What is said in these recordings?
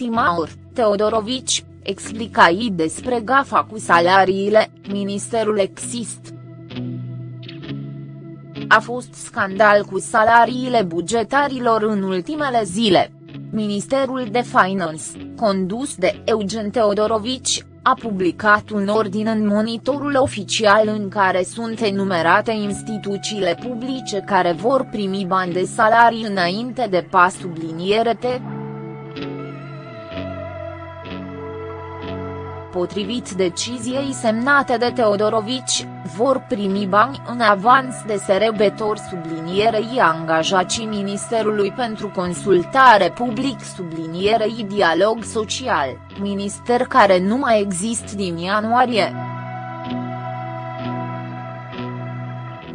ultima oră, Teodorovici, explica ei despre gafa cu salariile, ministerul exist. A fost scandal cu salariile bugetarilor în ultimele zile. Ministerul de Finance, condus de Eugen Teodorovici, a publicat un ordin în monitorul oficial în care sunt enumerate instituțiile publice care vor primi bani de salarii înainte de pas subliniere T. Potrivit deciziei semnate de Teodorovici, vor primi bani în avans de serebetor sublinierei angajații Ministerului pentru Consultare Public sublinierei Dialog Social, minister care nu mai există din ianuarie.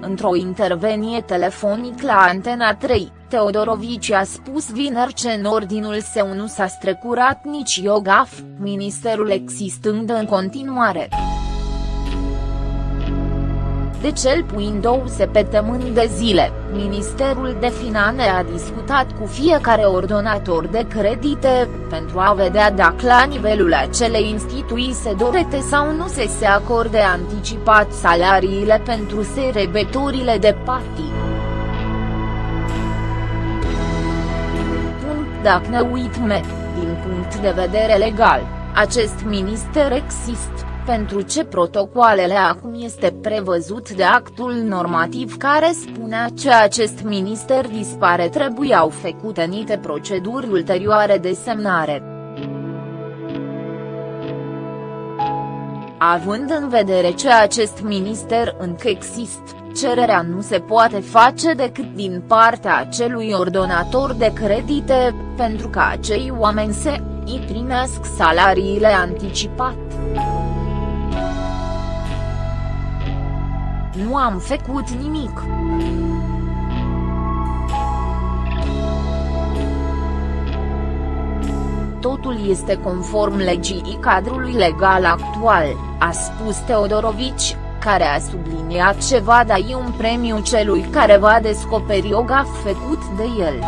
Într-o intervenie telefonic la Antena 3, Teodorovici a spus vineri ce în ordinul său nu s-a strecurat nici Iogaf, ministerul existând în continuare. De cel puțin două săptămâni de zile, Ministerul de Finanțe a discutat cu fiecare ordonator de credite, pentru a vedea dacă la nivelul acelei instituții se dorete sau nu se se acorde anticipat salariile pentru serebetorile de partii. Dacă ne uităm, din punct de vedere legal, acest minister există pentru ce protocoalele acum este prevăzut de actul normativ care spunea ce acest minister dispare trebuiau făcute niște proceduri ulterioare de semnare. Având în vedere ce acest minister încă există, cererea nu se poate face decât din partea acelui ordonator de credite, pentru ca acei oameni să îi primesc salariile anticipat. Nu am făcut nimic. Totul este conform legii cadrului legal actual, a spus Teodorovici, care a subliniat ce va da un premiu celui care va descoperi o gaf făcut de el.